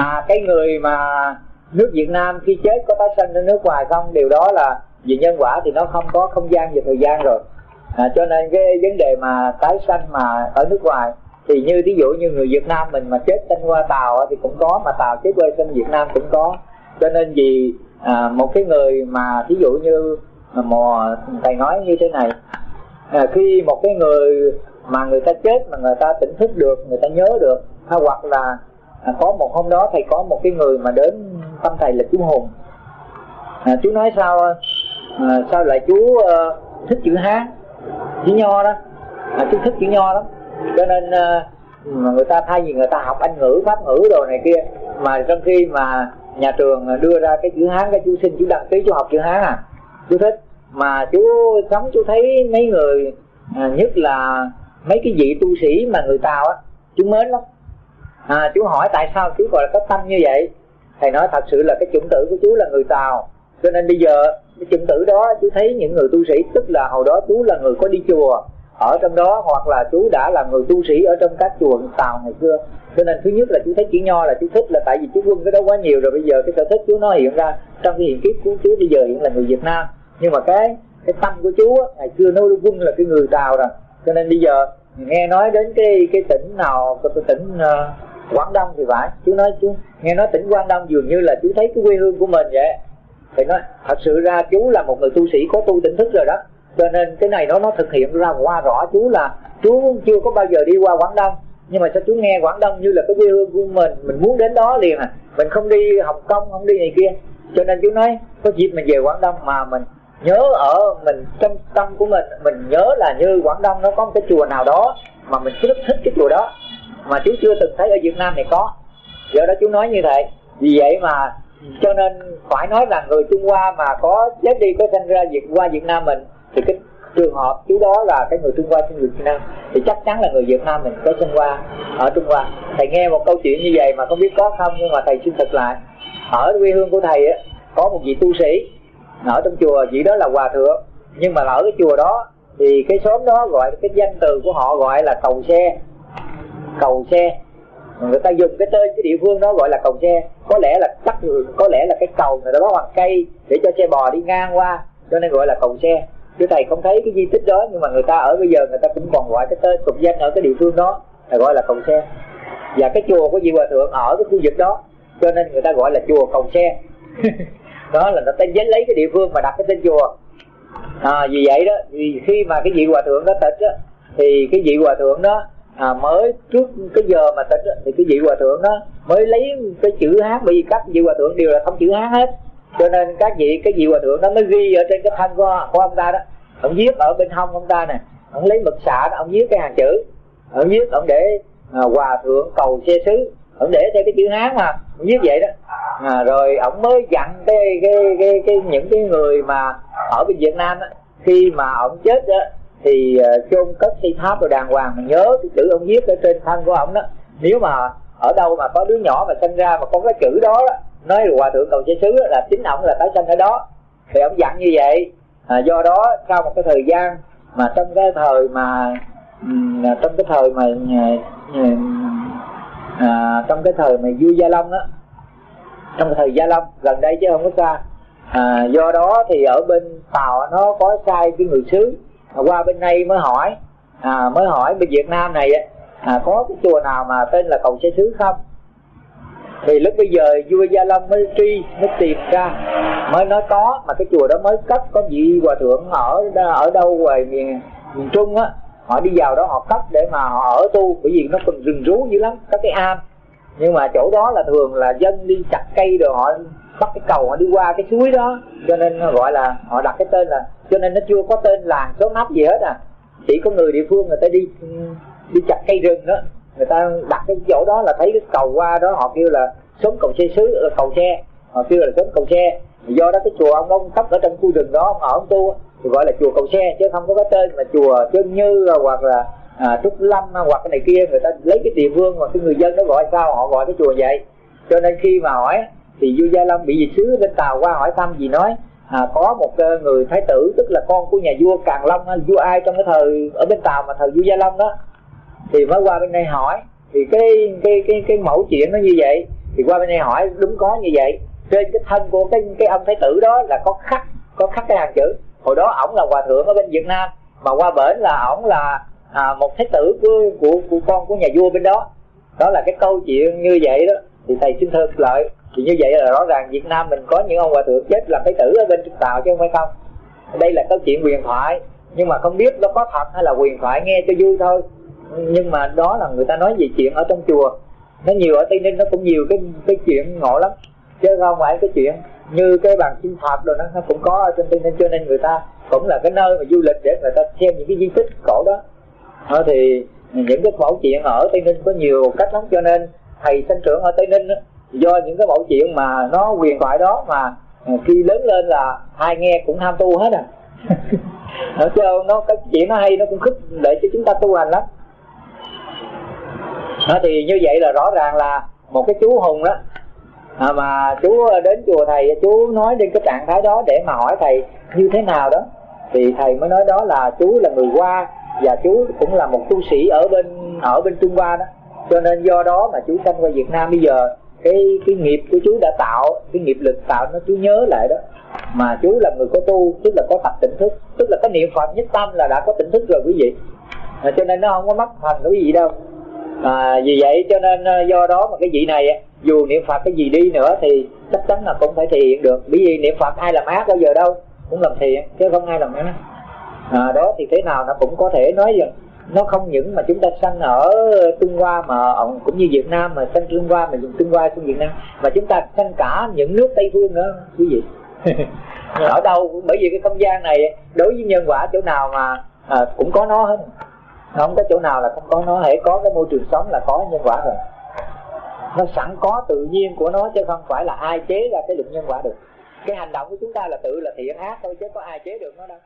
à cái người mà nước Việt Nam khi chết có tái sanh ở nước ngoài không? Điều đó là vì nhân quả thì nó không có không gian và thời gian rồi. À, cho nên cái vấn đề mà tái sanh mà ở nước ngoài thì như ví dụ như người Việt Nam mình mà chết sanh qua Tàu thì cũng có mà Tàu chết quê sanh Việt Nam cũng có. Cho nên vì à, một cái người mà ví dụ như mò thầy nói như thế này à, khi một cái người mà người ta chết mà người ta tỉnh thức được người ta nhớ được hoặc là à, có một hôm đó thầy có một cái người mà đến thăm thầy là chú hùng. À, chú nói sao à, à sao lại chú à, thích chữ hán chữ nho đó. À, chú thích chữ nho lắm. Cho nên à, mà người ta thay vì người ta học anh ngữ pháp ngữ đồ này kia mà trong khi mà nhà trường à, đưa ra cái chữ hán cái chú xin chú đăng ký chú học chữ hán à chú thích. Mà chú sống chú thấy mấy người à, nhất là mấy cái vị tu sĩ mà người tàu á chú mến lắm à, chú hỏi tại sao chú gọi là có tâm như vậy? Thầy nói thật sự là cái chủng tử của chú là người tàu. Cho nên bây giờ cái chủng tử đó chú thấy những người tu sĩ tức là hồi đó chú là người có đi chùa ở trong đó hoặc là chú đã là người tu sĩ ở trong các chùa tàu ngày xưa. Cho nên thứ nhất là chú thấy chữ nho là chú thích là tại vì chú quân cái đó quá nhiều rồi bây giờ cái sở thích chú nó hiện ra trong cái hiện kiếp của chú bây giờ hiện là người việt nam. Nhưng mà cái cái tâm của chú á, ngày xưa nó quân là cái người tàu rồi. Cho nên bây giờ nghe nói đến cái cái tỉnh nào cái tỉnh uh, quảng đông thì phải. Chú nói, chú nghe nói tỉnh quảng đông dường như là chú thấy cái quê hương của mình vậy. Thì nói, thật sự ra chú là một người tu sĩ có tu tỉnh thức rồi đó. Cho nên cái này nó nó thực hiện ra qua rõ chú là chú chưa có bao giờ đi qua quảng đông. Nhưng mà sao chú nghe quảng đông như là cái quê hương của mình? Mình muốn đến đó liền à. Mình không đi hồng kông, không đi này kia. Cho nên chú nói, có dịp mình về quảng đông mà mình nhớ ở mình trong tâm của mình mình nhớ là như quảng đông nó có một cái chùa nào đó mà mình rất thích cái chùa đó mà chú chưa từng thấy ở việt nam này có. Do đó chú nói như vậy. Vì vậy mà, cho nên phải nói là người trung hoa mà có chết đi, có sinh ra việt qua việt nam mình, thì cái trường hợp chú đó là cái người trung hoa sinh người việt nam. Thì chắc chắn là người việt nam mình có sinh qua ở trung hoa. Thầy nghe một câu chuyện như vậy mà không biết có không, nhưng mà thầy xin thật lại. Ở quê hương của thầy á, có một vị tu sĩ ở trong chùa, vị đó là hòa thượng. Nhưng mà ở cái chùa đó, thì cái xóm đó gọi, cái danh từ của họ gọi là cầu xe cầu xe. Người ta dùng cái tên cái địa phương đó gọi là cầu xe. Có lẽ là tắt có lẽ là cái cầu người ta có bằng cây để cho xe bò đi ngang qua cho nên gọi là cầu xe. Chứ thầy không thấy cái di tích đó nhưng mà người ta ở bây giờ người ta cũng còn gọi cái tên tục danh ở cái địa phương đó là gọi là cầu xe. Và cái chùa của vị hòa thượng ở cái khu vực đó cho nên người ta gọi là chùa cầu xe. Đó là nó tên lấy cái địa phương mà đặt cái tên chùa. À, vì vậy đó vì khi mà cái vị hòa thượng đó tịch á thì cái vị hòa thượng đó à, mới trước cái giờ mà tỉnh thì cái vị hòa thượng đó mới lấy cái chữ hát bởi vì các vị hòa thượng đều là không chữ hát hết. Cho nên các vị cái vị hòa thượng đó mới ghi ở trên cái thân của, của ông ta đó. Ông viết ở bên hông ông ta nè. Ông lấy mực xạ đó ông viết cái hàng chữ. Ông viết ông để à, hòa thượng cầu xe sứ ông để theo cái chữ hán mà. Ông viết vậy đó. À, rồi ông mới dặn cái cái cái, cái những cái người mà ở bên Việt Nam đó, khi mà ông chết á thì ờ, uh, chôn cất thi tháp rồi đàng hoàng mà nhớ cái chữ ông viết ở trên thân của ông đó. Nếu mà ở đâu mà có đứa nhỏ mà sinh ra mà có cái chữ đó, đó nói hòa thượng cầu chế sứ là chính ông là tái sanh ở đó. Thì ông dặn như vậy. À, do đó sau một cái thời gian mà trong cái thời mà à, trong cái thời mà à, à, trong cái thời mà vua gia long á trong cái thời gia long gần đây chứ không có xa. À, do đó thì ở bên tàu nó có sai cái người xứ à, qua bên đây mới hỏi. À, mới hỏi bên việt nam này à, có cái chùa nào mà tên là cầu xe xứ không? Thì lúc bây giờ vua gia long mới truy mới tìm ra mới nói có mà cái chùa đó mới cất có vị hòa thượng ở ở đâu ngoài miền miền trung á họ đi vào đó họ cất để mà họ ở tu bởi vì nó còn rừng rú dữ lắm có cái am. Nhưng mà chỗ đó là thường là dân đi chặt cây rồi họ bắt cái cầu họ đi qua cái suối đó cho nên gọi là họ đặt cái tên là cho nên nó chưa có tên làng số nắp gì hết à. Chỉ có người địa phương người ta đi đi chặt cây rừng đó. Người ta đặt cái chỗ đó là thấy cái cầu qua đó họ kêu là sống cầu xe sứ ờ, cầu xe. Họ kêu là sống cầu xe. Do đó cái chùa ông ông cấp ở trong khu rừng đó ông ở ông tu thì gọi là chùa cầu xe chứ không có cái tên mà chùa chân như à, hoặc là à, trúc lâm à, hoặc cái này kia. Người ta lấy cái địa phương mà cái người dân nó gọi sao họ gọi cái chùa vậy. Cho nên khi mà hỏi thì vua gia long bị gì sứ bên tàu qua hỏi thăm gì nói à, có một ờ, người thái tử tức là con của nhà vua càng long vua ai trong cái thời ở bên tàu mà thời vua gia long đó. Thì mới qua bên đây hỏi. Thì cái cái cái cái mẫu chuyện nó như vậy. Thì qua bên đây hỏi đúng có như vậy. Trên cái thân của cái cái ông thái tử đó là có khắc có khắc cái hàng chữ. Hồi đó ổng là hòa thượng ở bên việt nam mà qua bển là ổng là à, một thái tử của, của của con của nhà vua bên đó. Đó là cái câu chuyện như vậy đó. Thì thầy xin thưa lợi thì như vậy là rõ ràng Việt Nam mình có những ông hòa thượng chết làm thái tử ở bên Trung Tàu chứ không phải không? Đây là câu chuyện huyền thoại nhưng mà không biết nó có thật hay là huyền thoại nghe cho vui thôi. Nhưng mà đó là người ta nói về chuyện ở trong chùa. Nó nhiều ở tây ninh nó cũng nhiều cái cái chuyện ngộ lắm. Chứ không phải cái chuyện như cái bàn chim phật rồi nó cũng có ở trên tây ninh. Cho nên người ta cũng là cái nơi mà du lịch để người ta xem những cái di tích cổ đó. Đó thì những cái mẫu chuyện ở tây ninh có nhiều cách lắm. Cho nên thầy sinh trưởng ở tây ninh đó, do những cái mẫu chuyện mà nó huyền thoại đó mà ờ, khi lớn lên là ai nghe cũng tham tu hết à. Nó chứ nó cái chuyện nó hay nó cũng khích để cho chúng ta tu hành lắm. Đó, thì như vậy là rõ ràng là một cái chú hùng đó. À, mà chú đến chùa thầy chú nói đến cái trạng thái đó để mà hỏi thầy như thế nào đó. Thì thầy mới nói đó là chú là người qua và chú cũng là một tu sĩ ở bên ở bên trung hoa đó. Cho nên do đó mà chú sanh qua việt nam bây giờ cái cái nghiệp của chú đã tạo cái nghiệp lực tạo nó chú nhớ lại đó. Mà chú là người có tu tức là có tập tỉnh thức. Tức là có niệm phật nhất tâm là đã có tỉnh thức rồi quý vị. À, cho nên nó không có mất thành cái gì đâu. À, vì vậy cho nên à, do đó mà cái vị này dù niệm phật cái gì đi nữa thì chắc chắn là cũng phải thiện được. Bởi vì niệm phật ai làm ác bao giờ đâu cũng làm thiện chứ không ai làm ác. À, đó thì thế nào nó cũng có thể nói rằng nó không những mà chúng ta sanh ở Trung Hoa mà cũng như Việt Nam mà sanh Trung Hoa mà dùng Trung Hoa sang Việt Nam. Mà chúng ta sanh cả những nước Tây phương nữa quý vị. Ở đâu bởi vì cái không gian này đối với nhân quả chỗ nào mà à, cũng có nó hết. Không có chỗ nào là không có nó hãy có cái môi trường sống là có nhân quả rồi. Nó sẵn có tự nhiên của nó chứ không phải là ai chế ra cái luật nhân quả được. Cái hành động của chúng ta là tự là thiện ác thôi chứ có ai chế được nó đâu